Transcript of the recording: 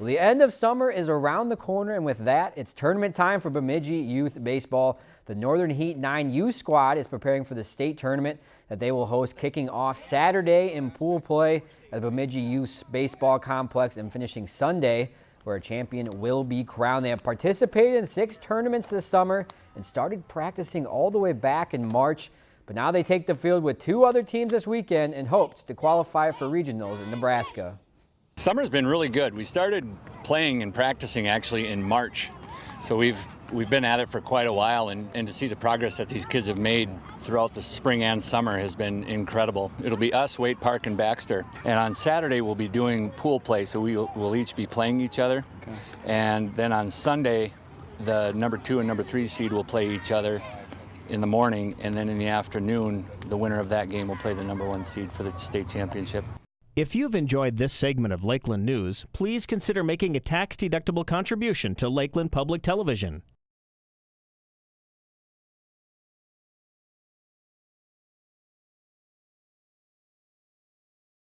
Well, the end of summer is around the corner, and with that, it's tournament time for Bemidji Youth Baseball. The Northern Heat 9U squad is preparing for the state tournament that they will host kicking off Saturday in pool play at the Bemidji Youth Baseball Complex and finishing Sunday where a champion will be crowned. They have participated in six tournaments this summer and started practicing all the way back in March. But now they take the field with two other teams this weekend in hopes to qualify for regionals in Nebraska. Summer's been really good. We started playing and practicing actually in March. So we've we've been at it for quite a while and, and to see the progress that these kids have made throughout the spring and summer has been incredible. It'll be us, Waite Park and Baxter. And on Saturday we'll be doing pool play so we will we'll each be playing each other. Okay. And then on Sunday the number two and number three seed will play each other in the morning and then in the afternoon the winner of that game will play the number one seed for the state championship. If you've enjoyed this segment of Lakeland News, please consider making a tax-deductible contribution to Lakeland Public Television.